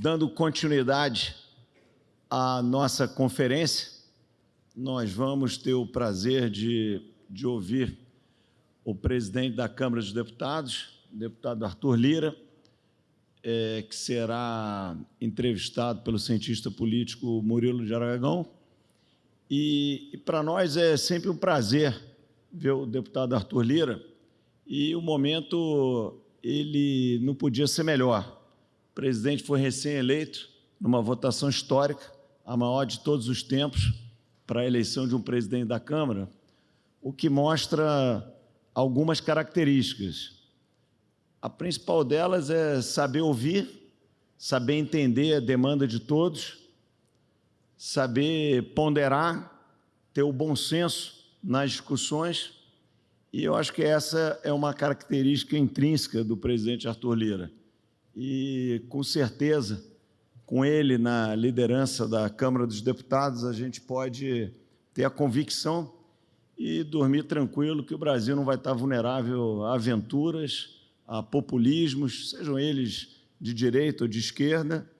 dando continuidade à nossa conferência, nós vamos ter o prazer de, de ouvir o presidente da Câmara dos Deputados, deputado Arthur Lira, é, que será entrevistado pelo cientista político Murilo de Aragão. E, e para nós é sempre um prazer ver o deputado Arthur Lira, e o momento ele não podia ser melhor. Presidente foi recém-eleito numa votação histórica, a maior de todos os tempos, para a eleição de um presidente da Câmara, o que mostra algumas características. A principal delas é saber ouvir, saber entender a demanda de todos, saber ponderar, ter o bom senso nas discussões, e eu acho que essa é uma característica intrínseca do presidente Arthur Lira. E, com certeza, com ele na liderança da Câmara dos Deputados, a gente pode ter a convicção e dormir tranquilo que o Brasil não vai estar vulnerável a aventuras, a populismos, sejam eles de direita ou de esquerda,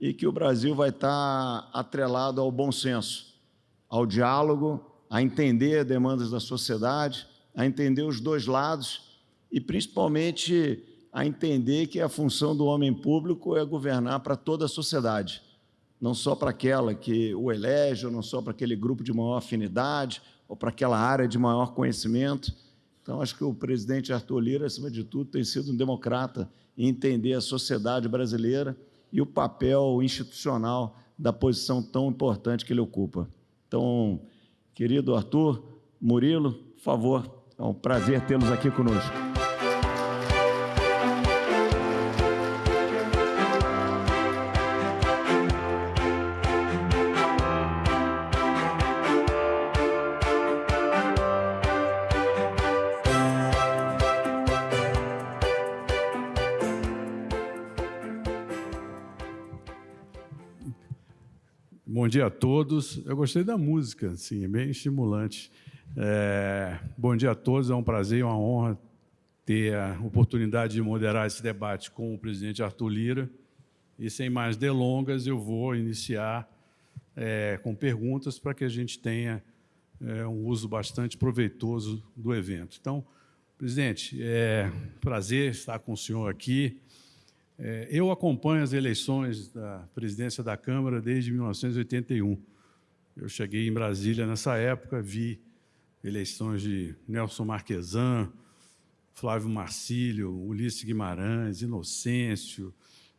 e que o Brasil vai estar atrelado ao bom senso, ao diálogo, a entender as demandas da sociedade, a entender os dois lados e, principalmente, a entender que a função do homem público é governar para toda a sociedade, não só para aquela que o elege, ou não só para aquele grupo de maior afinidade, ou para aquela área de maior conhecimento. Então, acho que o presidente Arthur Lira, acima de tudo, tem sido um democrata em entender a sociedade brasileira e o papel institucional da posição tão importante que ele ocupa. Então, querido Arthur, Murilo, por favor, é um prazer tê-los aqui conosco. Dia a todos. Eu gostei da música, assim, é bem estimulante. É, bom dia a todos, é um prazer e uma honra ter a oportunidade de moderar esse debate com o presidente Arthur Lira. E sem mais delongas, eu vou iniciar é, com perguntas para que a gente tenha é, um uso bastante proveitoso do evento. Então, presidente, é prazer estar com o senhor aqui. É, eu acompanho as eleições da presidência da Câmara desde 1981. Eu cheguei em Brasília nessa época, vi eleições de Nelson Marquesan, Flávio Marcílio, Ulisses Guimarães, Inocêncio,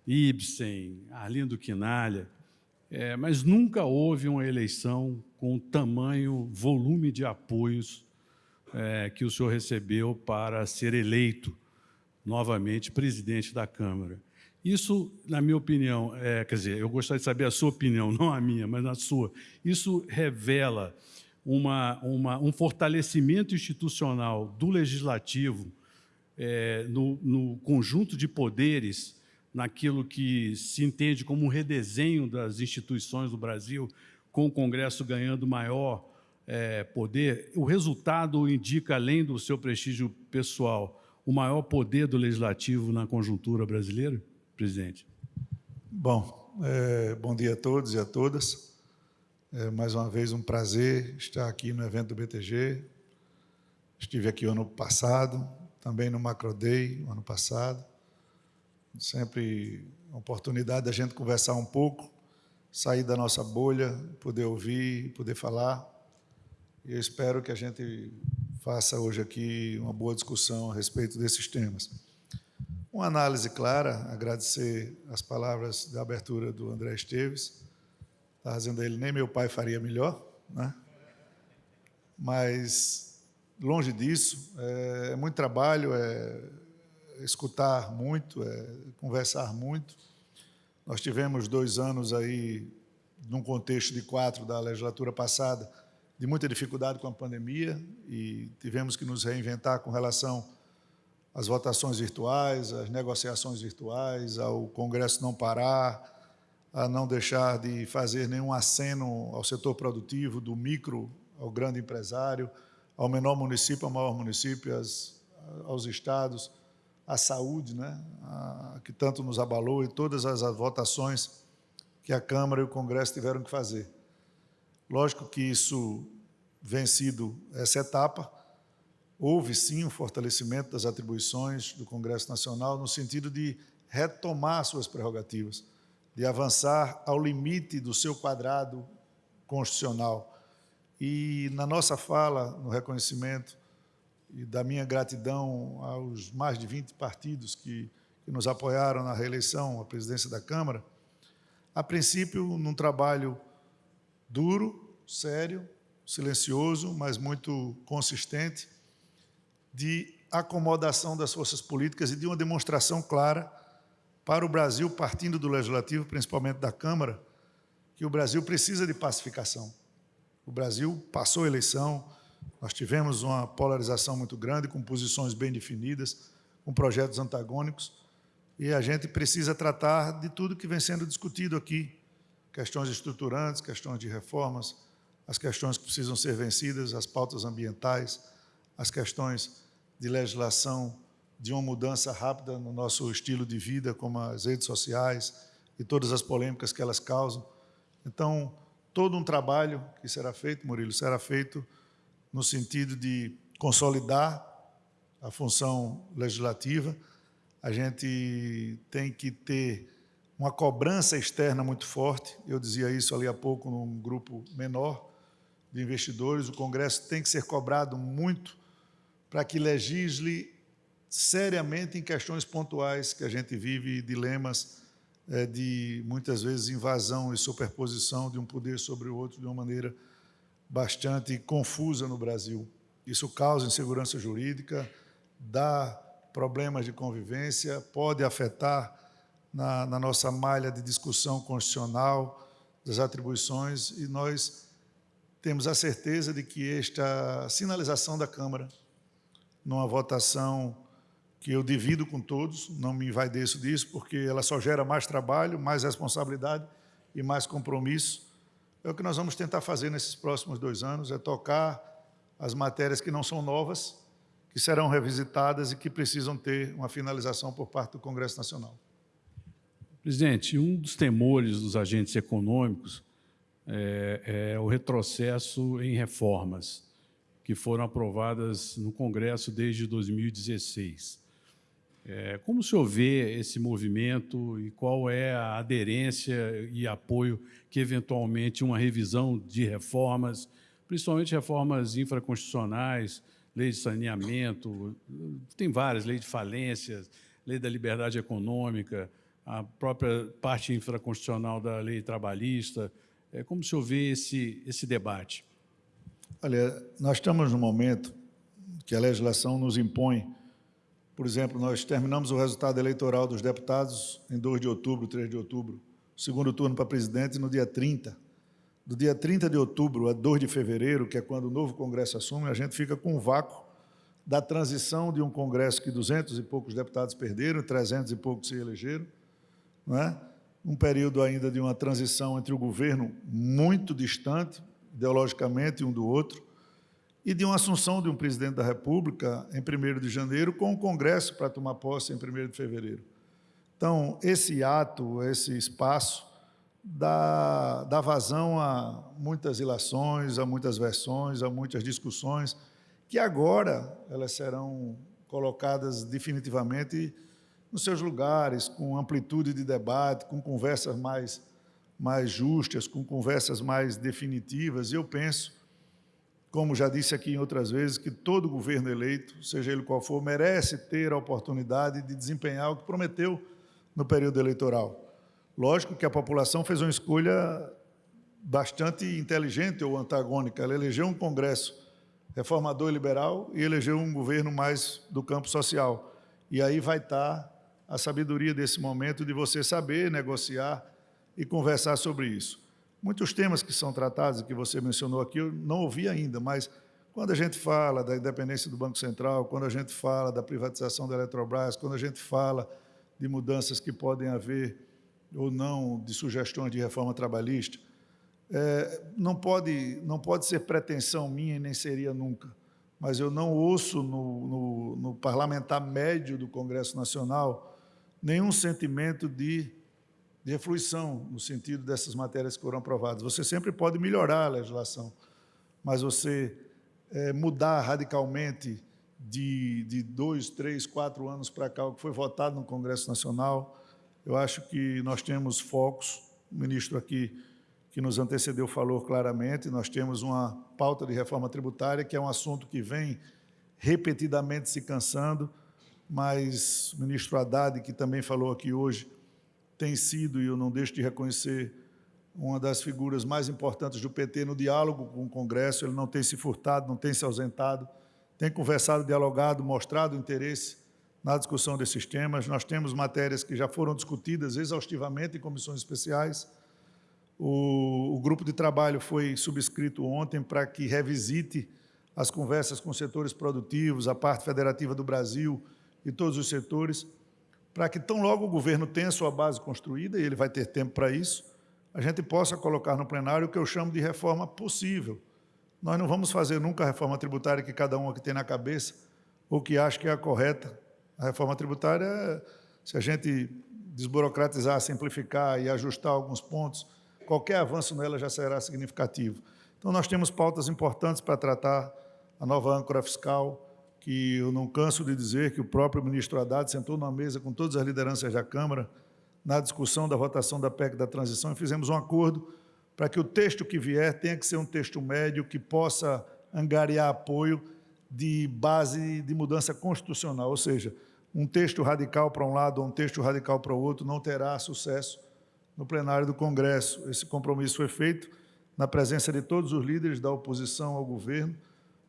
Ibsen, Arlindo Quinalha, é, mas nunca houve uma eleição com tamanho volume de apoios é, que o senhor recebeu para ser eleito novamente presidente da Câmara. Isso, na minha opinião, é, quer dizer, eu gostaria de saber a sua opinião, não a minha, mas a sua. Isso revela uma, uma, um fortalecimento institucional do legislativo é, no, no conjunto de poderes, naquilo que se entende como um redesenho das instituições do Brasil, com o Congresso ganhando maior é, poder, o resultado indica, além do seu prestígio pessoal, o maior poder do legislativo na conjuntura brasileira, presidente? Bom, é, bom dia a todos e a todas. É mais uma vez um prazer estar aqui no evento do BTG. Estive aqui ano passado, também no Macro Day, ano passado. Sempre uma oportunidade da gente conversar um pouco, sair da nossa bolha, poder ouvir, poder falar. E eu espero que a gente faça hoje aqui uma boa discussão a respeito desses temas. Uma análise clara, agradecer as palavras da abertura do André Esteves Estava dizendo a ele, nem meu pai faria melhor, né? Mas, longe disso, é, é muito trabalho, é escutar muito, é conversar muito. Nós tivemos dois anos aí, num contexto de quatro da legislatura passada, de muita dificuldade com a pandemia e tivemos que nos reinventar com relação às votações virtuais, às negociações virtuais, ao Congresso não parar, a não deixar de fazer nenhum aceno ao setor produtivo, do micro ao grande empresário, ao menor município, ao maior município, aos estados, à saúde, né, a, que tanto nos abalou, e todas as, as votações que a Câmara e o Congresso tiveram que fazer. Lógico que isso vencido essa etapa, houve sim um fortalecimento das atribuições do Congresso Nacional no sentido de retomar suas prerrogativas, de avançar ao limite do seu quadrado constitucional. E na nossa fala, no reconhecimento e da minha gratidão aos mais de 20 partidos que, que nos apoiaram na reeleição à presidência da Câmara, a princípio, num trabalho duro, sério, silencioso, mas muito consistente, de acomodação das forças políticas e de uma demonstração clara para o Brasil, partindo do Legislativo, principalmente da Câmara, que o Brasil precisa de pacificação. O Brasil passou a eleição, nós tivemos uma polarização muito grande, com posições bem definidas, com projetos antagônicos, e a gente precisa tratar de tudo que vem sendo discutido aqui, questões estruturantes, questões de reformas, as questões que precisam ser vencidas, as pautas ambientais, as questões de legislação de uma mudança rápida no nosso estilo de vida, como as redes sociais e todas as polêmicas que elas causam. Então, todo um trabalho que será feito, Murilo, será feito no sentido de consolidar a função legislativa. A gente tem que ter uma cobrança externa muito forte. Eu dizia isso ali há pouco num grupo menor de investidores. O Congresso tem que ser cobrado muito para que legisle seriamente em questões pontuais que a gente vive, dilemas é, de, muitas vezes, invasão e superposição de um poder sobre o outro de uma maneira bastante confusa no Brasil. Isso causa insegurança jurídica, dá problemas de convivência, pode afetar na, na nossa malha de discussão constitucional das atribuições e nós temos a certeza de que esta sinalização da Câmara numa votação que eu divido com todos, não me envaideço disso, porque ela só gera mais trabalho, mais responsabilidade e mais compromisso. É o que nós vamos tentar fazer nesses próximos dois anos, é tocar as matérias que não são novas, que serão revisitadas e que precisam ter uma finalização por parte do Congresso Nacional. Presidente, um dos temores dos agentes econômicos é, é o retrocesso em reformas que foram aprovadas no Congresso desde 2016. É, como o senhor vê esse movimento e qual é a aderência e apoio que, eventualmente, uma revisão de reformas, principalmente reformas infraconstitucionais, lei de saneamento, tem várias, lei de falências, lei da liberdade econômica, a própria parte infraconstitucional da lei trabalhista. É, como o senhor vê esse, esse debate? Olha, nós estamos no momento que a legislação nos impõe. Por exemplo, nós terminamos o resultado eleitoral dos deputados em 2 de outubro, 3 de outubro, segundo turno para presidente no dia 30. Do dia 30 de outubro a 2 de fevereiro, que é quando o novo Congresso assume, a gente fica com um vácuo da transição de um Congresso que 200 e poucos deputados perderam, 300 e poucos se elegeram, é? um período ainda de uma transição entre o governo muito distante, ideologicamente um do outro, e de uma assunção de um presidente da República em 1 de janeiro, com o Congresso para tomar posse em 1 de fevereiro. Então, esse ato, esse espaço, dá, dá vazão a muitas ilações, a muitas versões, a muitas discussões, que agora elas serão colocadas definitivamente nos seus lugares, com amplitude de debate, com conversas mais mais justas, com conversas mais definitivas. Eu penso, como já disse aqui em outras vezes, que todo governo eleito, seja ele qual for, merece ter a oportunidade de desempenhar o que prometeu no período eleitoral. Lógico que a população fez uma escolha bastante inteligente ou antagônica. Ela elegeu um Congresso reformador e liberal e elegeu um governo mais do campo social. E aí vai estar a sabedoria desse momento de você saber negociar e conversar sobre isso. Muitos temas que são tratados, que você mencionou aqui, eu não ouvi ainda, mas quando a gente fala da independência do Banco Central, quando a gente fala da privatização da Eletrobras, quando a gente fala de mudanças que podem haver ou não, de sugestões de reforma trabalhista, é, não, pode, não pode ser pretensão minha e nem seria nunca, mas eu não ouço no, no, no parlamentar médio do Congresso Nacional nenhum sentimento de, de efluição no sentido dessas matérias que foram aprovadas. Você sempre pode melhorar a legislação, mas você é, mudar radicalmente de, de dois, três, quatro anos para cá, o que foi votado no Congresso Nacional, eu acho que nós temos focos, o ministro aqui que nos antecedeu falou claramente, nós temos uma pauta de reforma tributária, que é um assunto que vem repetidamente se cansando, mas o ministro Haddad, que também falou aqui hoje, tem sido, e eu não deixo de reconhecer, uma das figuras mais importantes do PT no diálogo com o Congresso, ele não tem se furtado, não tem se ausentado, tem conversado, dialogado, mostrado interesse na discussão desses temas. Nós temos matérias que já foram discutidas exaustivamente em comissões especiais, o, o grupo de trabalho foi subscrito ontem para que revisite as conversas com setores produtivos, a parte federativa do Brasil e todos os setores, para que tão logo o governo tenha sua base construída, e ele vai ter tempo para isso, a gente possa colocar no plenário o que eu chamo de reforma possível. Nós não vamos fazer nunca a reforma tributária que cada um aqui tem na cabeça, ou que acha que é a correta. A reforma tributária, se a gente desburocratizar, simplificar e ajustar alguns pontos, qualquer avanço nela já será significativo. Então, nós temos pautas importantes para tratar a nova âncora fiscal, que eu não canso de dizer que o próprio ministro Haddad sentou numa mesa com todas as lideranças da Câmara na discussão da votação da PEC da transição e fizemos um acordo para que o texto que vier tenha que ser um texto médio que possa angariar apoio de base de mudança constitucional, ou seja, um texto radical para um lado ou um texto radical para o outro não terá sucesso no plenário do Congresso. Esse compromisso foi feito na presença de todos os líderes da oposição ao governo,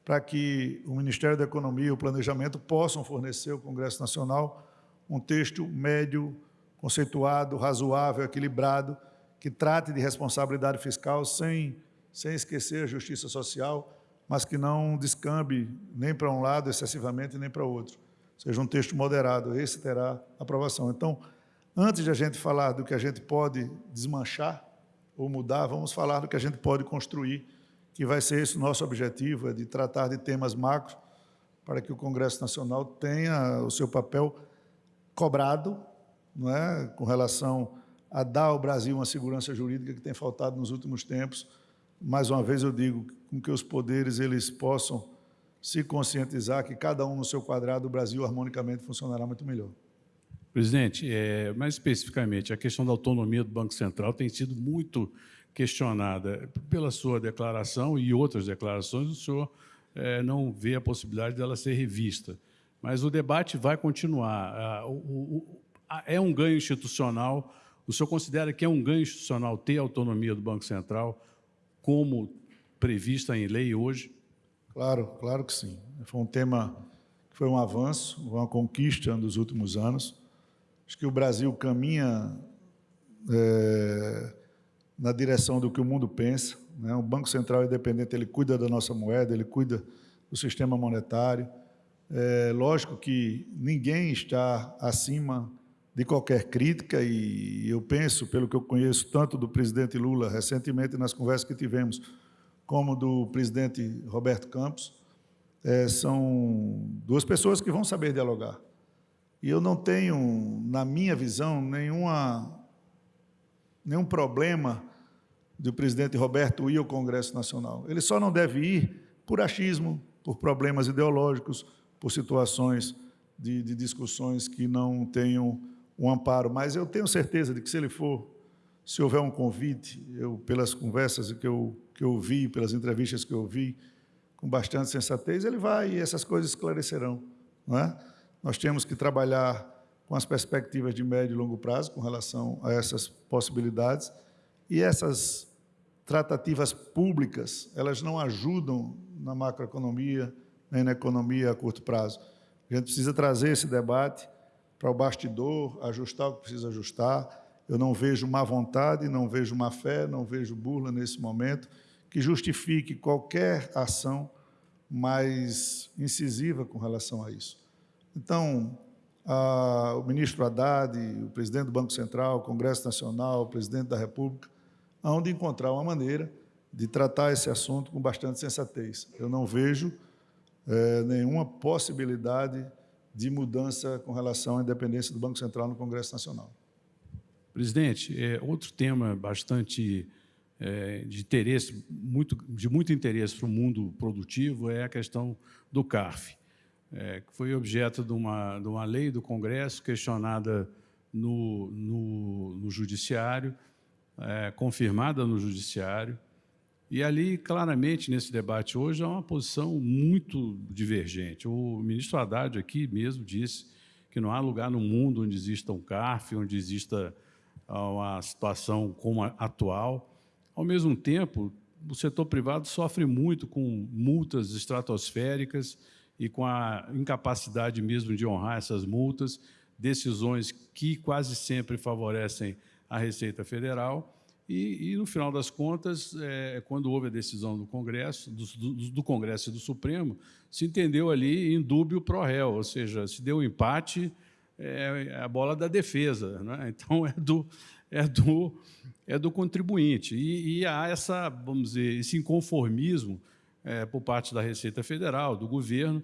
para que o Ministério da Economia e o Planejamento possam fornecer ao Congresso Nacional um texto médio, conceituado, razoável, equilibrado, que trate de responsabilidade fiscal sem, sem esquecer a justiça social, mas que não descambe nem para um lado excessivamente nem para outro. Seja um texto moderado, esse terá aprovação. Então, Antes de a gente falar do que a gente pode desmanchar ou mudar, vamos falar do que a gente pode construir, que vai ser esse o nosso objetivo, é de tratar de temas macros para que o Congresso Nacional tenha o seu papel cobrado, não é, com relação a dar ao Brasil uma segurança jurídica que tem faltado nos últimos tempos. Mais uma vez eu digo, com que os poderes eles possam se conscientizar que cada um no seu quadrado, o Brasil harmonicamente funcionará muito melhor. Presidente, é, mais especificamente, a questão da autonomia do Banco Central tem sido muito questionada pela sua declaração e outras declarações, o senhor é, não vê a possibilidade dela ser revista. Mas o debate vai continuar. é um ganho institucional. O senhor considera que é um ganho institucional ter a autonomia do Banco Central como prevista em lei hoje? Claro, claro que sim. Foi um tema que foi um avanço, uma conquista dos últimos anos. Acho que o Brasil caminha é, na direção do que o mundo pensa. Né? O Banco Central independente ele cuida da nossa moeda, ele cuida do sistema monetário. É lógico que ninguém está acima de qualquer crítica e eu penso, pelo que eu conheço, tanto do presidente Lula, recentemente nas conversas que tivemos, como do presidente Roberto Campos, é, são duas pessoas que vão saber dialogar. E eu não tenho, na minha visão, nenhuma, nenhum problema do presidente Roberto ir ao Congresso Nacional. Ele só não deve ir por achismo, por problemas ideológicos, por situações de, de discussões que não tenham um amparo. Mas eu tenho certeza de que se ele for, se houver um convite, eu, pelas conversas que eu, que eu vi, pelas entrevistas que eu vi, com bastante sensatez, ele vai e essas coisas esclarecerão. Não é? Nós temos que trabalhar com as perspectivas de médio e longo prazo com relação a essas possibilidades e essas tratativas públicas, elas não ajudam na macroeconomia nem na economia a curto prazo. A gente precisa trazer esse debate para o bastidor, ajustar o que precisa ajustar. Eu não vejo má vontade, não vejo má fé, não vejo burla nesse momento que justifique qualquer ação mais incisiva com relação a isso. Então, a, o ministro Haddad, o presidente do Banco Central, o Congresso Nacional, o presidente da República, hão de encontrar uma maneira de tratar esse assunto com bastante sensatez. Eu não vejo é, nenhuma possibilidade de mudança com relação à independência do Banco Central no Congresso Nacional. Presidente, é, outro tema bastante é, de interesse, muito, de muito interesse para o mundo produtivo é a questão do CARF, é, que foi objeto de uma, de uma lei do Congresso questionada no, no, no Judiciário, é, confirmada no Judiciário, e ali, claramente, nesse debate hoje, há uma posição muito divergente. O ministro Haddad aqui mesmo disse que não há lugar no mundo onde exista um CARF, onde exista ah, uma situação como a atual. Ao mesmo tempo, o setor privado sofre muito com multas estratosféricas e com a incapacidade mesmo de honrar essas multas, decisões que quase sempre favorecem a Receita Federal, e, e, no final das contas, é, quando houve a decisão do Congresso, do, do, do, Congresso e do Supremo, se entendeu ali em dúbio pro réu, ou seja, se deu um empate, é, é a bola da defesa, né? então é do, é do, é do contribuinte. E, e há essa, vamos dizer, esse inconformismo é, por parte da Receita Federal, do governo.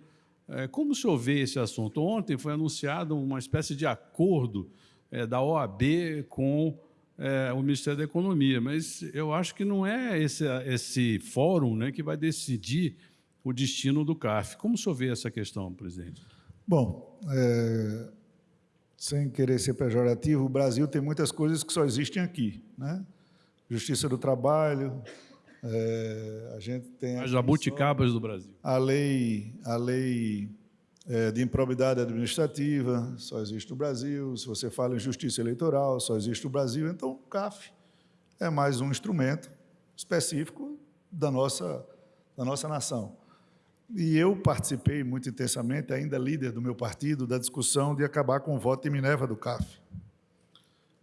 É, como o senhor vê esse assunto? Ontem foi anunciado uma espécie de acordo é, da OAB com é, o Ministério da Economia, mas eu acho que não é esse, esse fórum né, que vai decidir o destino do CAF. Como o senhor vê essa questão, presidente? Bom, é, sem querer ser pejorativo, o Brasil tem muitas coisas que só existem aqui. Né? Justiça do Trabalho, é, a gente tem... As jabuticabas do Brasil. A lei, a lei é, de improbidade administrativa, só existe no Brasil. Se você fala em justiça eleitoral, só existe no Brasil. Então, o CAF é mais um instrumento específico da nossa, da nossa nação. E eu participei muito intensamente, ainda líder do meu partido, da discussão de acabar com o voto em Minerva do CAF.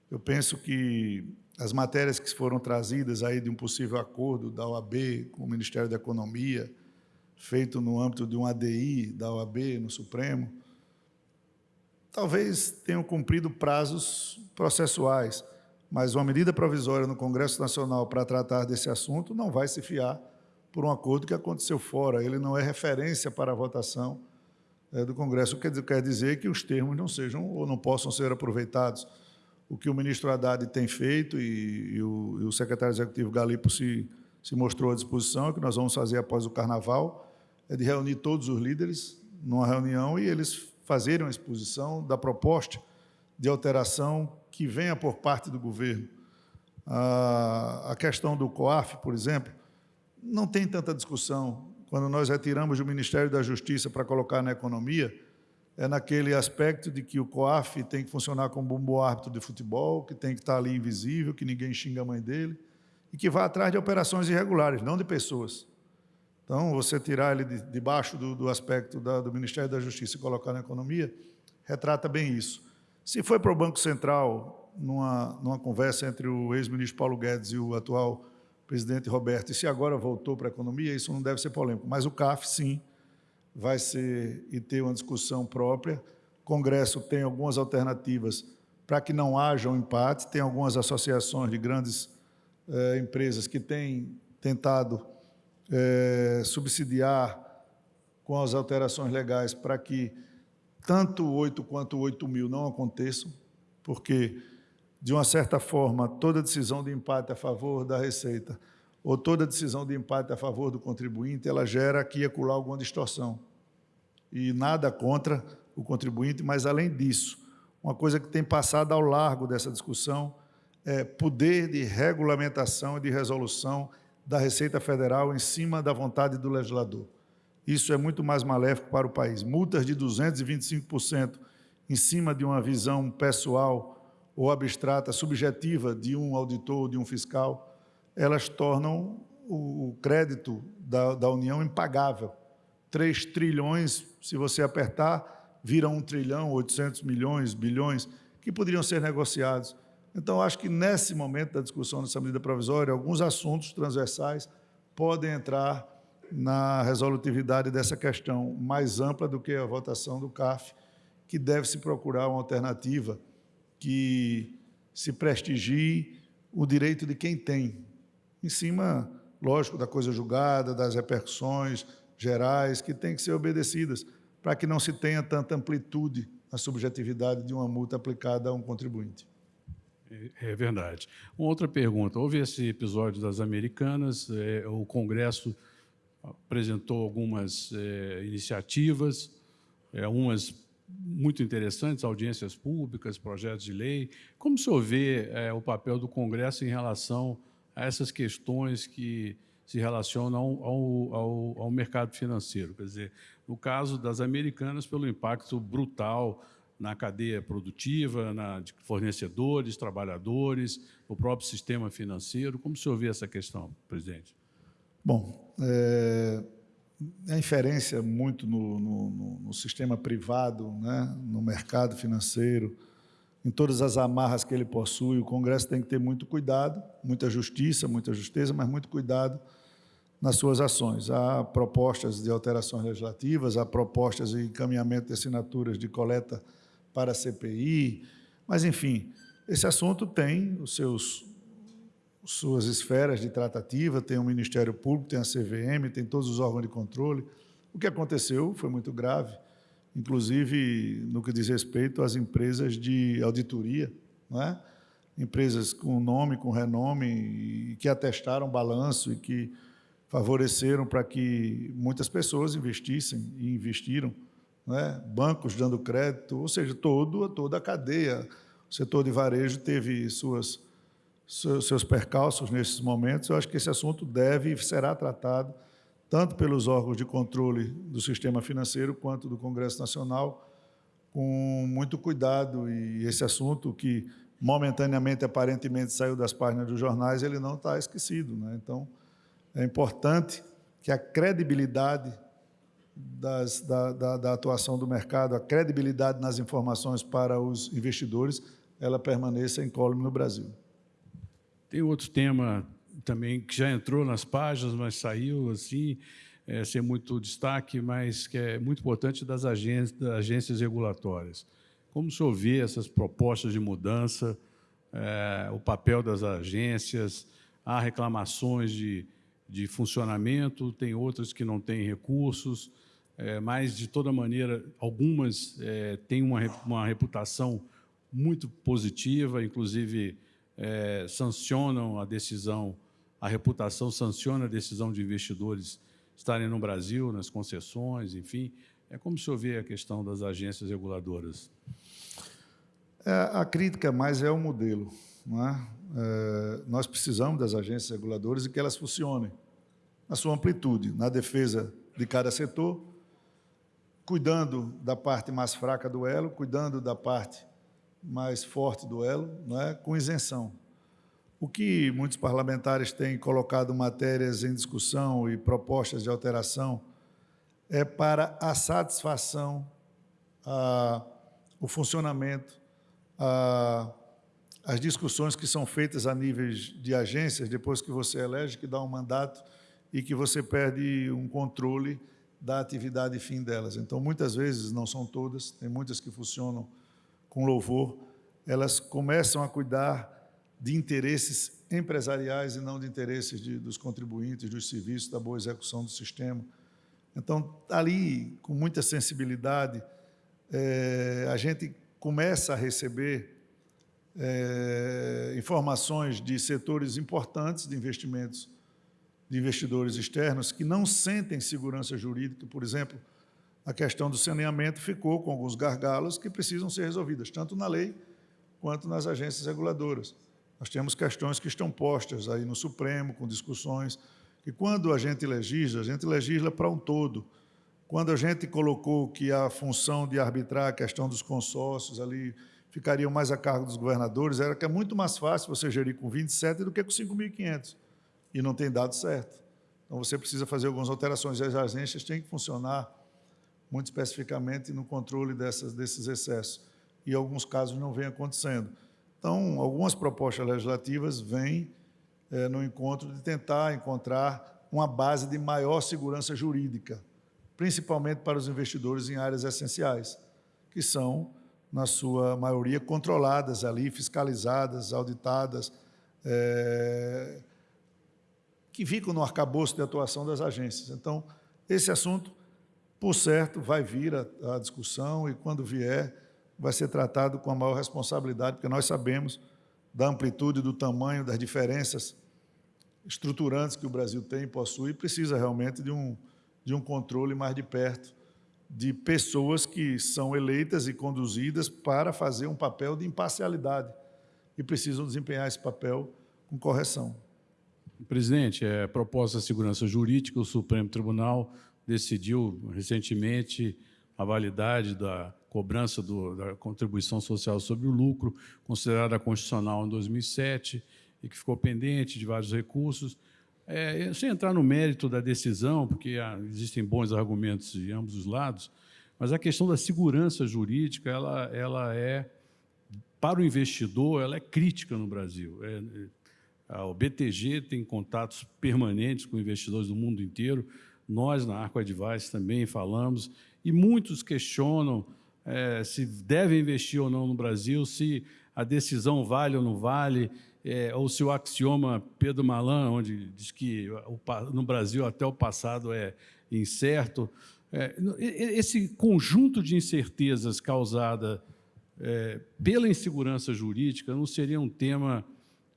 Eu penso que as matérias que foram trazidas aí de um possível acordo da OAB com o Ministério da Economia, feito no âmbito de um ADI da OAB no Supremo, talvez tenham cumprido prazos processuais, mas uma medida provisória no Congresso Nacional para tratar desse assunto não vai se fiar por um acordo que aconteceu fora. Ele não é referência para a votação é, do Congresso, o que quer dizer que os termos não sejam ou não possam ser aproveitados. O que o ministro Haddad tem feito e, e, o, e o, secretário executivo Galipo se, se mostrou à disposição, é que nós vamos fazer após o Carnaval, é de reunir todos os líderes numa reunião e eles fazerem uma exposição da proposta de alteração que venha por parte do governo. A, questão do COAF, por exemplo, não tem tanta discussão. Quando nós retiramos do Ministério da Justiça para colocar na economia, é naquele aspecto de que o COAF tem que funcionar como um árbitro de futebol, que tem que estar ali invisível, que ninguém xinga a mãe dele, e que vai atrás de operações irregulares, não de pessoas. Então, você tirar ele de, debaixo do, do aspecto da, do Ministério da Justiça e colocar na economia, retrata bem isso. Se foi para o Banco Central, numa, numa conversa entre o ex-ministro Paulo Guedes e o atual presidente Roberto, e se agora voltou para a economia, isso não deve ser polêmico. Mas o CAF, sim, vai ser e ter uma discussão própria. O Congresso tem algumas alternativas para que não haja um empate, tem algumas associações de grandes eh, empresas que têm tentado é, subsidiar com as alterações legais para que tanto o 8 quanto o 8 mil não aconteçam, porque, de uma certa forma, toda decisão de empate a favor da Receita ou toda decisão de empate a favor do contribuinte, ela gera aqui e acolá alguma distorção. E nada contra o contribuinte, mas, além disso, uma coisa que tem passado ao largo dessa discussão é poder de regulamentação e de resolução da Receita Federal em cima da vontade do legislador. Isso é muito mais maléfico para o país. Multas de 225% em cima de uma visão pessoal ou abstrata, subjetiva de um auditor, de um fiscal, elas tornam o crédito da, da União impagável. 3 trilhões, se você apertar, vira 1 trilhão, 800 milhões, bilhões, que poderiam ser negociados então, acho que nesse momento da discussão dessa medida provisória, alguns assuntos transversais podem entrar na resolutividade dessa questão mais ampla do que a votação do CAF, que deve se procurar uma alternativa que se prestigie o direito de quem tem, em cima, lógico, da coisa julgada, das repercussões, gerais que têm que ser obedecidas para que não se tenha tanta amplitude na subjetividade de uma multa aplicada a um contribuinte. É, é verdade. Uma outra pergunta. Houve esse episódio das Americanas, é, o Congresso apresentou algumas é, iniciativas, é, umas muito interessantes, audiências públicas, projetos de lei. Como o senhor vê o papel do Congresso em relação a essas questões que se relacionam ao, ao, ao, mercado financeiro? Quer dizer, no caso das americanas, pelo impacto brutal na cadeia produtiva, na, de fornecedores, trabalhadores, o próprio sistema financeiro. Como o senhor vê essa questão, presidente? Bom, é, a inferência muito no, no, no, sistema privado, né, no mercado financeiro, em todas as amarras que ele possui, o Congresso tem que ter muito cuidado, muita justiça, muita justeza, mas muito cuidado nas suas ações. Há propostas de alterações legislativas, há propostas de encaminhamento de assinaturas de coleta para a CPI, mas, enfim, esse assunto tem os seus suas esferas de tratativa, tem o Ministério Público, tem a CVM, tem todos os órgãos de controle. O que aconteceu foi muito grave, inclusive no que diz respeito às empresas de auditoria, não é? empresas com nome, com renome, que atestaram balanço e que favoreceram para que muitas pessoas investissem e investiram, é? bancos dando crédito, ou seja, todo, toda a cadeia. O setor de varejo teve suas seus percalços nesses momentos, eu acho que esse assunto deve e será tratado tanto pelos órgãos de controle do sistema financeiro quanto do Congresso Nacional com muito cuidado e esse assunto que momentaneamente, aparentemente, saiu das páginas dos jornais, ele não está esquecido. Né? Então, é importante que a credibilidade das, da, da, da, atuação do mercado, a credibilidade nas informações para os investidores, ela permaneça incólume no Brasil. Tem outro tema também que já entrou nas páginas, mas saiu assim, é, sem muito destaque, mas que é muito importante das agências, das agências regulatórias. Como o senhor vê essas propostas de mudança, é, o papel das agências, há reclamações de, de funcionamento, tem outras que não têm recursos, é, mas, de toda maneira, algumas é, têm uma, uma reputação muito positiva, inclusive é, sancionam a decisão, a reputação sanciona a decisão de investidores estarem no Brasil, nas concessões, enfim. É como o senhor vê a questão das agências reguladoras? É, a crítica mais é o modelo. Não é? É, nós precisamos das agências reguladoras e que elas funcionem na sua amplitude, na defesa de cada setor, cuidando da parte mais fraca do elo, cuidando da parte mais forte do elo, não é? com isenção. O que muitos parlamentares têm colocado matérias em discussão e propostas de alteração é para a satisfação, a, o funcionamento, a, as discussões que são feitas a níveis de agências, depois que você elege, que dá um mandato e que você perde um controle da atividade e fim delas. Então, muitas vezes, não são todas, tem muitas que funcionam com louvor, elas começam a cuidar de interesses empresariais e não de interesses de, dos contribuintes, dos serviços, da boa execução do sistema. Então, ali, com muita sensibilidade, é, a gente começa a receber é, informações de setores importantes de investimentos, de investidores externos, que não sentem segurança jurídica, por exemplo, a questão do saneamento ficou com alguns gargalos que precisam ser resolvidas, tanto na lei quanto nas agências reguladoras. Nós temos questões que estão postas aí no Supremo, com discussões, que quando a gente legisla, a gente legisla para um todo. Quando a gente colocou que a função de arbitrar a questão dos consórcios ali ficaria mais a cargo dos governadores, era que é muito mais fácil você gerir com 27 do que com 5.500, e não tem dado certo. Então, você precisa fazer algumas alterações, e as agências têm que funcionar muito especificamente no controle dessas, desses excessos. E, alguns casos, não vem acontecendo. Então, algumas propostas legislativas vêm é, no encontro de tentar encontrar uma base de maior segurança jurídica, principalmente para os investidores em áreas essenciais, que são, na sua maioria, controladas ali, fiscalizadas, auditadas, é, que ficam no arcabouço de atuação das agências. Então, esse assunto, por certo, vai vir à discussão e, quando vier, vai ser tratado com a maior responsabilidade, porque nós sabemos da amplitude, do tamanho, das diferenças estruturantes que o Brasil tem e possui, e precisa realmente de um, de um controle mais de perto de pessoas que são eleitas e conduzidas para fazer um papel de imparcialidade e precisam desempenhar esse papel com correção. Presidente, é, proposta de segurança jurídica, o Supremo Tribunal decidiu recentemente a validade da cobrança do, da contribuição social sobre o lucro, considerada constitucional em 2007 e que ficou pendente de vários recursos. É, sem entrar no mérito da decisão, porque ah, existem bons argumentos de ambos os lados, mas a questão da segurança jurídica, ela, ela é, para o investidor, ela é crítica no Brasil. É, é BTG tem contatos permanentes com investidores do mundo inteiro, nós, na Arco Advice, também falamos, e muitos questionam é, se deve investir ou não no Brasil, se a decisão vale ou não vale, é, ou se o axioma Pedro Malan, onde diz que o, no Brasil até o passado é incerto, é, esse conjunto de incertezas causada é, pela insegurança jurídica não seria um tema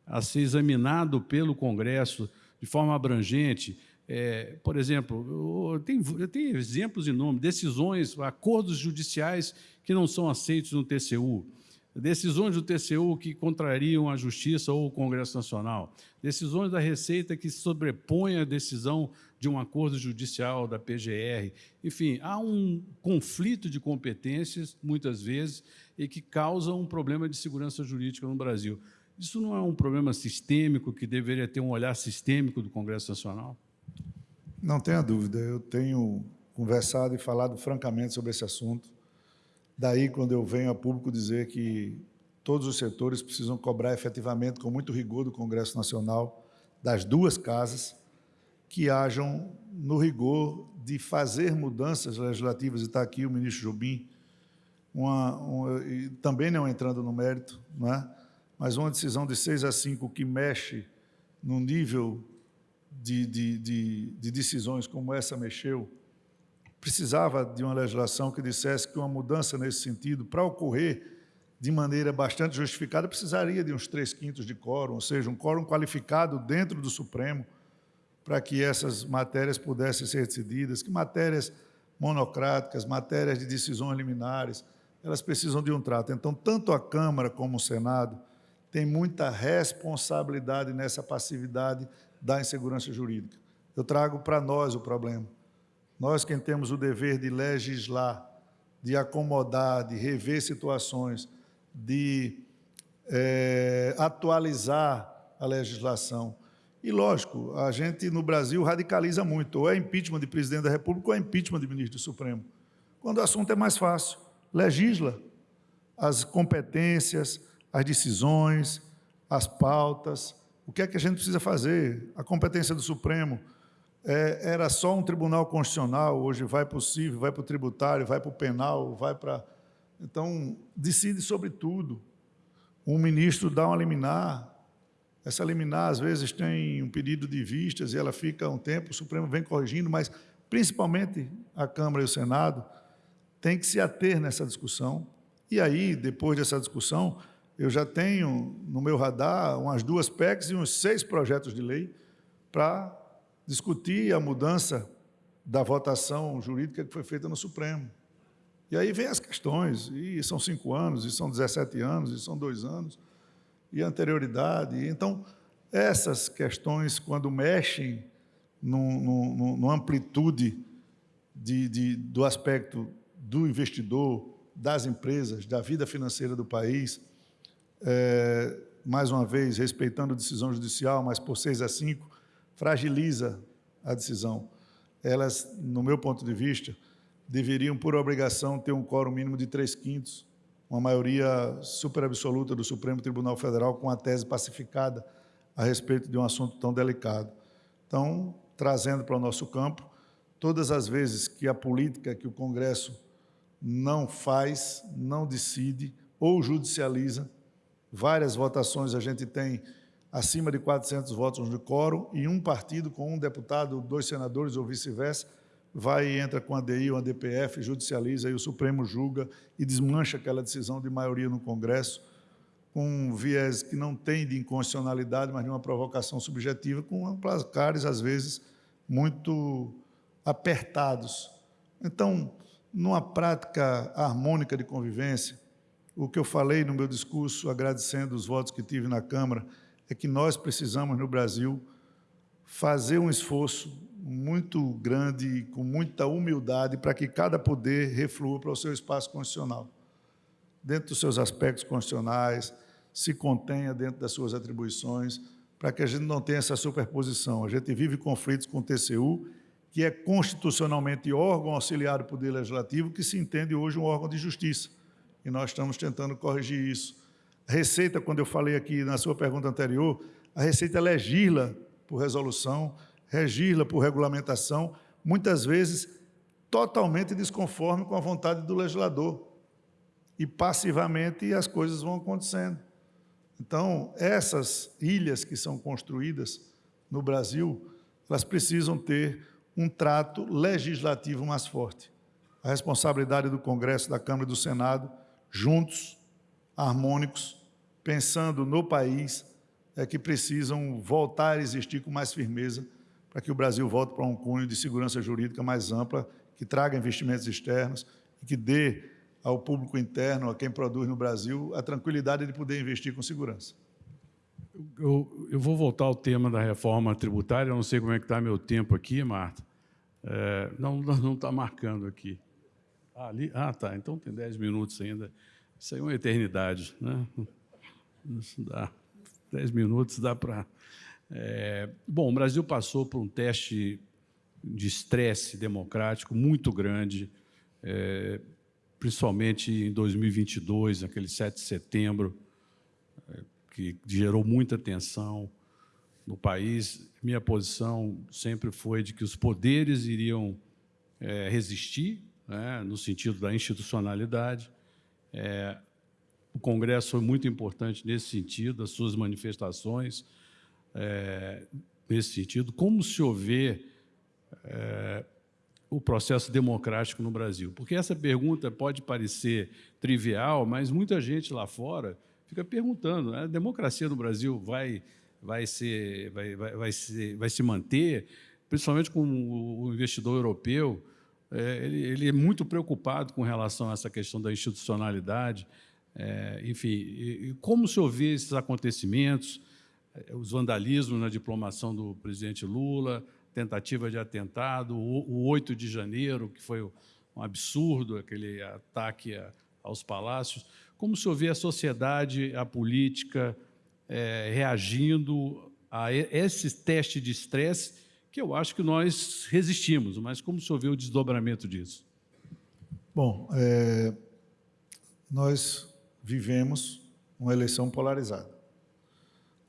a ser examinado pelo Congresso de forma abrangente? É, por exemplo, tem, tem exemplos em nome, decisões, acordos judiciais que não são aceitos no TCU, decisões do TCU que contrariam a Justiça ou o Congresso Nacional, decisões da Receita que sobrepõem a decisão de um acordo judicial da PGR. Enfim, há um conflito de competências, muitas vezes, e que causa um problema de segurança jurídica no Brasil. Isso não é um problema sistêmico que deveria ter um olhar sistêmico do Congresso Nacional? Não tenha dúvida. Eu tenho conversado e falado francamente sobre esse assunto Daí, quando eu venho a público dizer que todos os setores precisam cobrar efetivamente, com muito rigor, do Congresso Nacional, das duas casas, que hajam no rigor de fazer mudanças legislativas, e está aqui o ministro Jobim, uma, uma, também não entrando no mérito, não é? mas uma decisão de 6 a 5 que mexe no nível de, de, de, de decisões como essa mexeu, precisava de uma legislação que dissesse que uma mudança nesse sentido, para ocorrer de maneira bastante justificada, precisaria de uns três quintos de quórum, ou seja, um quórum qualificado dentro do Supremo, para que essas matérias pudessem ser decididas, que matérias monocráticas, matérias de decisões liminares, elas precisam de um trato. Então, tanto a Câmara como o Senado têm muita responsabilidade nessa passividade da insegurança jurídica. Eu trago para nós o problema. Nós, quem temos o dever de legislar, de acomodar, de rever situações, de é, atualizar a legislação. E, lógico, a gente no Brasil radicaliza muito, ou é impeachment de presidente da República ou é impeachment de ministro do Supremo. Quando o assunto é mais fácil, legisla as competências, as decisões, as pautas, o que é que a gente precisa fazer, a competência do Supremo, é, era só um tribunal constitucional, hoje vai para o civil, vai para o tributário, vai para o penal, vai para... Então, decide sobre tudo. Um ministro dá uma liminar, essa liminar, às vezes, tem um pedido de vistas e ela fica um tempo, o Supremo vem corrigindo, mas, principalmente, a Câmara e o Senado têm que se ater nessa discussão. E aí, depois dessa discussão, eu já tenho no meu radar umas duas PECs e uns seis projetos de lei para discutir a mudança da votação jurídica que foi feita no Supremo. E aí vem as questões, e são cinco anos, e são 17 anos, e são dois anos, e anterioridade. Então, essas questões, quando mexem numa amplitude de, de, do aspecto do investidor, das empresas, da vida financeira do país, é, mais uma vez, respeitando a decisão judicial, mas por seis a cinco, fragiliza a decisão. Elas, no meu ponto de vista, deveriam, por obrigação, ter um quórum mínimo de três quintos, uma maioria super absoluta do Supremo Tribunal Federal com a tese pacificada a respeito de um assunto tão delicado. Então, trazendo para o nosso campo, todas as vezes que a política que o Congresso não faz, não decide ou judicializa, várias votações a gente tem acima de 400 votos de quórum e um partido com um deputado, dois senadores ou vice-versa, vai e entra com a DI ou a DPF, judicializa e o Supremo julga e desmancha aquela decisão de maioria no Congresso, com um viés que não tem de inconstitucionalidade, mas de uma provocação subjetiva, com placares, às vezes, muito apertados. Então, numa prática harmônica de convivência, o que eu falei no meu discurso, agradecendo os votos que tive na Câmara, é que nós precisamos, no Brasil, fazer um esforço muito grande, com muita humildade, para que cada poder reflua para o seu espaço constitucional. Dentro dos seus aspectos constitucionais, se contenha dentro das suas atribuições, para que a gente não tenha essa superposição. A gente vive conflitos com o TCU, que é constitucionalmente órgão auxiliar do Poder Legislativo, que se entende hoje um órgão de justiça. E nós estamos tentando corrigir isso. A Receita, quando eu falei aqui na sua pergunta anterior, a Receita legisla por resolução, legisla por regulamentação, muitas vezes totalmente desconforme com a vontade do legislador. E passivamente as coisas vão acontecendo. Então, essas ilhas que são construídas no Brasil, elas precisam ter um trato legislativo mais forte. A responsabilidade do Congresso, da Câmara e do Senado, juntos, harmônicos, pensando no país, é que precisam voltar a existir com mais firmeza para que o Brasil volte para um cunho de segurança jurídica mais ampla, que traga investimentos externos e que dê ao público interno, a quem produz no Brasil, a tranquilidade de poder investir com segurança. Eu, eu vou voltar ao tema da reforma tributária, eu não sei como é que está meu tempo aqui, Marta. É, não está marcando aqui. Ah, ali, ah, tá, então tem 10 minutos ainda. Isso aí é uma eternidade, né? Isso dá. 10 minutos dá para... É, bom, o Brasil passou por um teste de estresse democrático muito grande, é, principalmente em 2022, aquele 7 de setembro, é, que gerou muita tensão no país. Minha posição sempre foi de que os poderes iriam resistir, né, no sentido da institucionalidade. É, o Congresso foi muito importante nesse sentido, as suas manifestações é, nesse sentido. Como se houver é, o processo democrático no Brasil? Porque essa pergunta pode parecer trivial, mas muita gente lá fora fica perguntando, né? a democracia no Brasil vai, vai, ser, vai, vai, vai, ser, vai se manter, principalmente com o investidor europeu, é, ele, ele, é muito preocupado com relação a essa questão da institucionalidade, é, enfim, e, como se ouvir esses acontecimentos, é, os vandalismos na diplomação do presidente Lula, tentativa de atentado, o, o 8 de janeiro, que foi um absurdo, aquele ataque a, aos palácios, como se ouvir a sociedade, a política é, reagindo a esse teste de estresse que eu acho que nós resistimos, mas como se ouviu o desdobramento disso? Bom, é, nós vivemos uma eleição polarizada.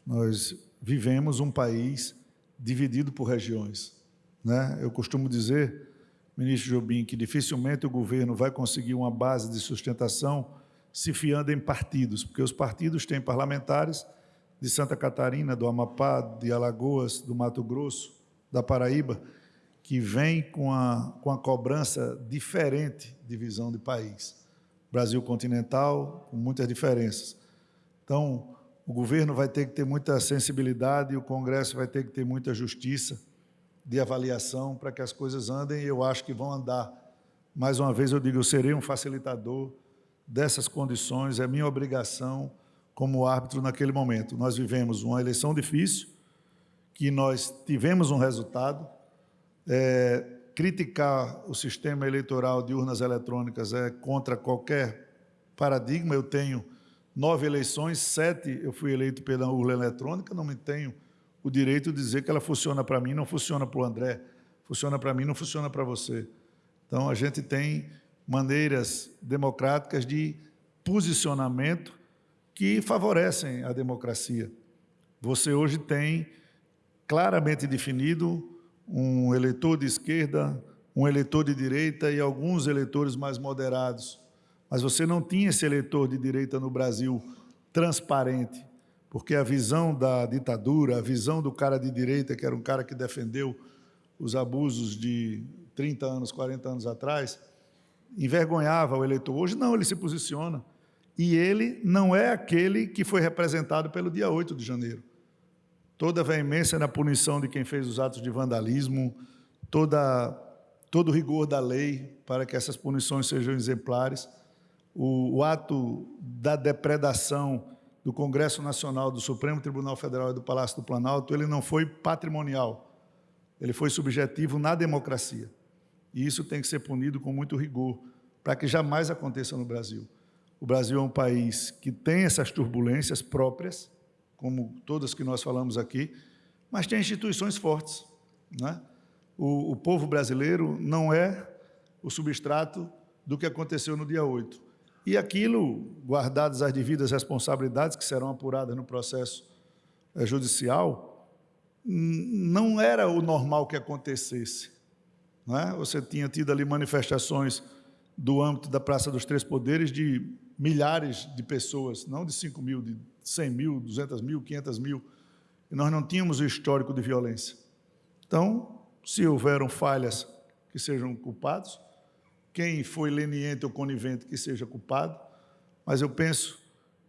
Nós vivemos um país dividido por regiões. Né? Eu costumo dizer, ministro Jobim, que dificilmente o governo vai conseguir uma base de sustentação se fiando em partidos, porque os partidos têm parlamentares de Santa Catarina, do Amapá, de Alagoas, do Mato Grosso, da Paraíba, que vêm com a, com a cobrança diferente de visão de país. Brasil continental, com muitas diferenças. Então, o governo vai ter que ter muita sensibilidade o Congresso vai ter que ter muita justiça de avaliação para que as coisas andem e eu acho que vão andar. Mais uma vez eu digo, eu serei um facilitador dessas condições, é minha obrigação como árbitro naquele momento. Nós vivemos uma eleição difícil, que nós tivemos um resultado, é, criticar o sistema eleitoral de urnas eletrônicas é contra qualquer paradigma. Eu tenho nove eleições, sete eu fui eleito pela urna eletrônica, não me tenho o direito de dizer que ela funciona para mim, não funciona para o André, funciona para mim, não funciona para você. Então, a gente tem maneiras democráticas de posicionamento que favorecem a democracia. Você hoje tem claramente definido um eleitor de esquerda, um eleitor de direita e alguns eleitores mais moderados. Mas você não tinha esse eleitor de direita no Brasil transparente, porque a visão da ditadura, a visão do cara de direita, que era um cara que defendeu os abusos de 30 anos, 40 anos atrás, envergonhava o eleitor. Hoje não, ele se posiciona. E ele não é aquele que foi representado pelo dia 8 de janeiro. Toda a veemência na punição de quem fez os atos de vandalismo, toda, todo o rigor da lei para que essas punições sejam exemplares, o, o ato da depredação do Congresso Nacional, do Supremo Tribunal Federal e do Palácio do Planalto, ele não foi patrimonial, ele foi subjetivo na democracia. E isso tem que ser punido com muito rigor, para que jamais aconteça no Brasil. O Brasil é um país que tem essas turbulências próprias, como todas que nós falamos aqui, mas tem instituições fortes. Né? O, o povo brasileiro não é o substrato do que aconteceu no dia 8. E aquilo, guardadas as devidas responsabilidades que serão apuradas no processo eh, judicial, não era o normal que acontecesse. Não é? Você tinha tido ali manifestações do âmbito da Praça dos Três Poderes de milhares de pessoas, não de 5 mil, de 100 mil, 200 mil, 500 mil, e nós não tínhamos o histórico de violência. Então, se houveram falhas que sejam culpados, quem foi leniente ou conivente que seja culpado, mas eu penso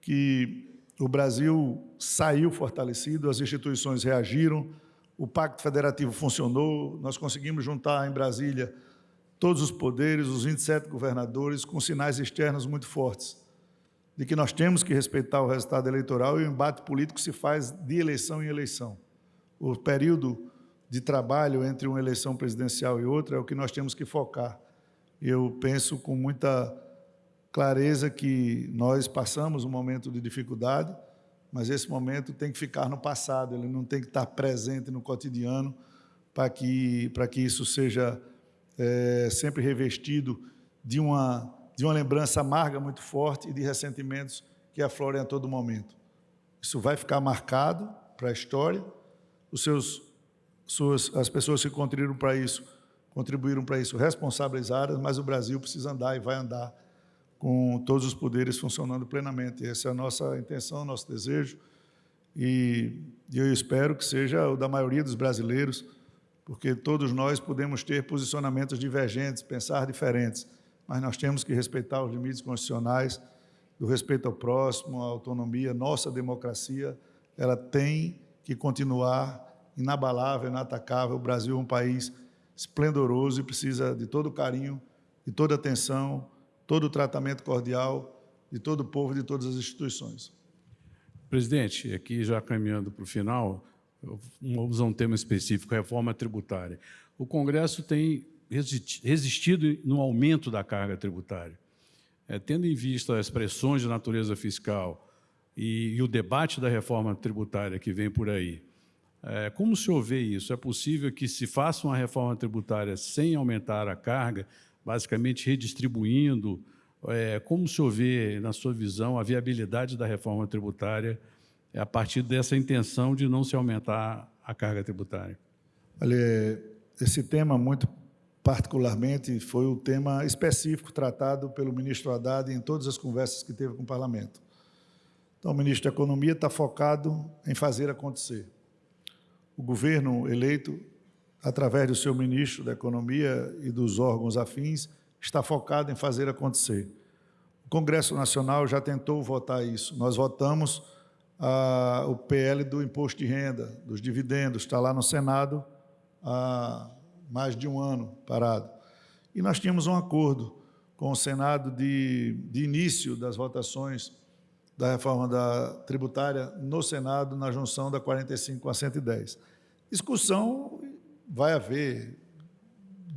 que o Brasil saiu fortalecido, as instituições reagiram, o Pacto Federativo funcionou, nós conseguimos juntar em Brasília todos os poderes, os 27 governadores, com sinais externos muito fortes, de que nós temos que respeitar o resultado eleitoral e o embate político se faz de eleição em eleição. O período de trabalho entre uma eleição presidencial e outra é o que nós temos que focar. Eu penso com muita clareza que nós passamos um momento de dificuldade, mas esse momento tem que ficar no passado, ele não tem que estar presente no cotidiano para que, para que isso seja é, sempre revestido de uma, de uma lembrança amarga muito forte e de ressentimentos que aflorem a todo momento. Isso vai ficar marcado para a história, os seus, suas, as pessoas que contribuíram para isso, contribuíram para isso responsabilizadas, mas o Brasil precisa andar e vai andar com todos os poderes funcionando plenamente. Essa é a nossa intenção, nosso desejo, e eu espero que seja o da maioria dos brasileiros, porque todos nós podemos ter posicionamentos divergentes, pensar diferentes, mas nós temos que respeitar os limites constitucionais do respeito ao próximo, à autonomia. Nossa democracia, ela tem que continuar inabalável, inatacável. O Brasil é um país esplendoroso e precisa de todo o carinho, de toda a atenção, todo o tratamento cordial de todo o povo e de todas as instituições. Presidente, aqui já caminhando para o final, vamos usar um tema específico, reforma tributária. O Congresso tem resistido no aumento da carga tributária. É, tendo em vista as pressões de natureza fiscal e, e, o debate da reforma tributária que vem por aí, é, como o senhor vê isso? É possível que se faça uma reforma tributária sem aumentar a carga, basicamente redistribuindo? É, como o senhor vê, na sua visão, a viabilidade da reforma tributária é a partir dessa intenção de não se aumentar a carga tributária. Olha, esse tema, muito particularmente, foi o tema específico tratado pelo ministro Haddad em todas as conversas que teve com o parlamento. Então, o ministro da Economia está focado em fazer acontecer. O governo eleito, através do seu ministro da Economia e dos órgãos afins, está focado em fazer acontecer. O Congresso Nacional já tentou votar isso. Nós votamos ah, o PL do imposto de renda, dos dividendos, está lá no Senado há mais de um ano parado. E nós tínhamos um acordo com o Senado de, de início das votações da reforma da tributária no Senado, na junção da 45 com a 110. Discussão vai haver,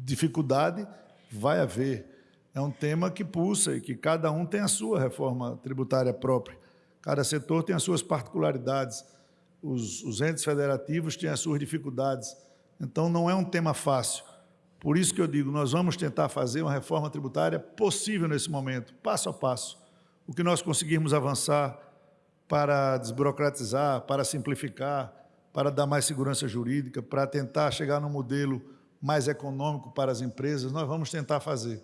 dificuldade vai haver. É um tema que pulsa e que cada um tem a sua reforma tributária própria. Cada setor tem as suas particularidades, os, os entes federativos têm as suas dificuldades. Então, não é um tema fácil. Por isso que eu digo, nós vamos tentar fazer uma reforma tributária possível nesse momento, passo a passo. O que nós conseguirmos avançar para desburocratizar, para simplificar, para dar mais segurança jurídica, para tentar chegar num modelo mais econômico para as empresas, nós vamos tentar fazer.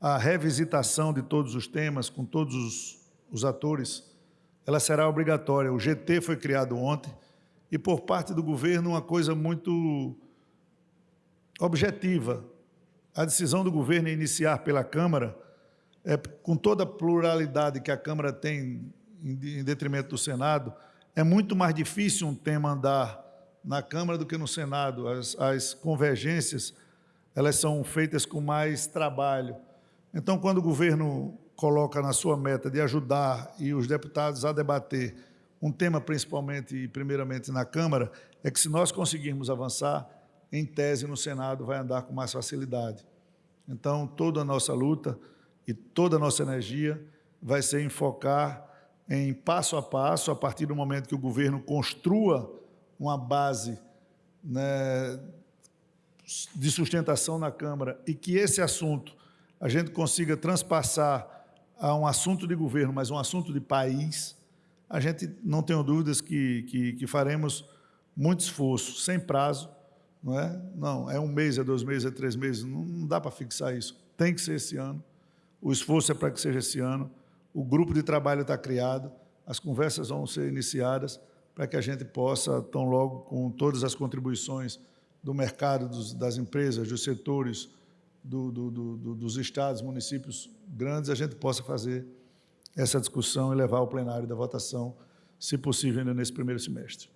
A revisitação de todos os temas, com todos os, os atores ela será obrigatória. O GT foi criado ontem e, por parte do governo, uma coisa muito objetiva. a decisão do governo em iniciar pela Câmara, é, com toda a pluralidade que a Câmara tem em, em detrimento do Senado, é muito mais difícil um tema andar na Câmara do que no Senado. As, as convergências elas são feitas com mais trabalho. Então, quando o governo coloca na sua meta de ajudar e os deputados a debater um tema principalmente e primeiramente na Câmara, é que se nós conseguirmos avançar, em tese no Senado vai andar com mais facilidade. Então, toda a nossa luta e toda a nossa energia vai ser em focar em passo a passo, a partir do momento que o governo construa uma base né, de sustentação na Câmara e que esse assunto a gente consiga transpassar a um assunto de governo, mas um assunto de país, a gente não tenho dúvidas que, que, que faremos muito esforço, sem prazo, não é? Não, é um mês, é dois meses, é três meses, não, não dá para fixar isso. Tem que ser esse ano. O esforço é para que seja esse ano. O grupo de trabalho está criado, as conversas vão ser iniciadas para que a gente possa, tão logo com todas as contribuições do mercado, dos, das empresas, dos setores, do, do, do, dos estados, municípios grandes, a gente possa fazer essa discussão e levar ao plenário da votação, se possível, ainda nesse primeiro semestre.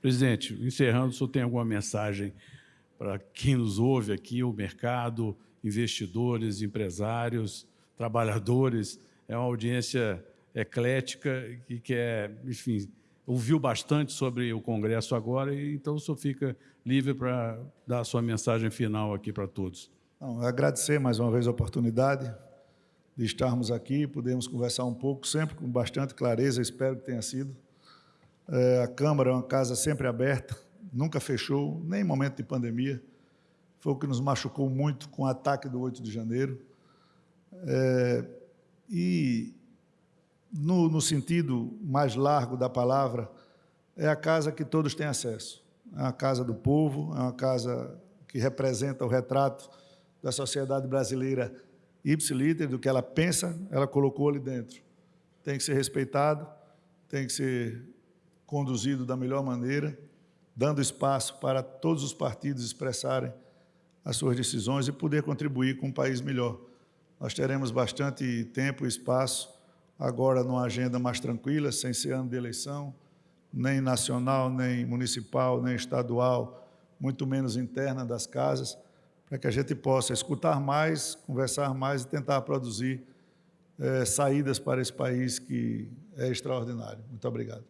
Presidente, encerrando, o senhor tem alguma mensagem para quem nos ouve aqui, o mercado, investidores, empresários, trabalhadores? É uma audiência eclética que quer, enfim, ouviu bastante sobre o Congresso agora, e então o senhor fica livre para dar a sua mensagem final aqui para todos. Não, agradecer mais uma vez a oportunidade de estarmos aqui, podemos conversar um pouco, sempre com bastante clareza, espero que tenha sido. É, a Câmara é uma casa sempre aberta, nunca fechou, nem em momento de pandemia. Foi o que nos machucou muito com o ataque do 8 de janeiro. É, e no, no sentido mais largo da palavra, é a casa que todos têm acesso. É a casa do povo, é uma casa que representa o retrato da sociedade brasileira ipsiliter, do que ela pensa, ela colocou ali dentro. Tem que ser respeitado, tem que ser conduzido da melhor maneira, dando espaço para todos os partidos expressarem as suas decisões e poder contribuir com um país melhor. Nós teremos bastante tempo e espaço agora numa agenda mais tranquila, sem ser ano de eleição, nem nacional, nem municipal, nem estadual, muito menos interna das casas, para que a gente possa escutar mais, conversar mais e tentar produzir é, saídas para esse país que é extraordinário. Muito obrigado.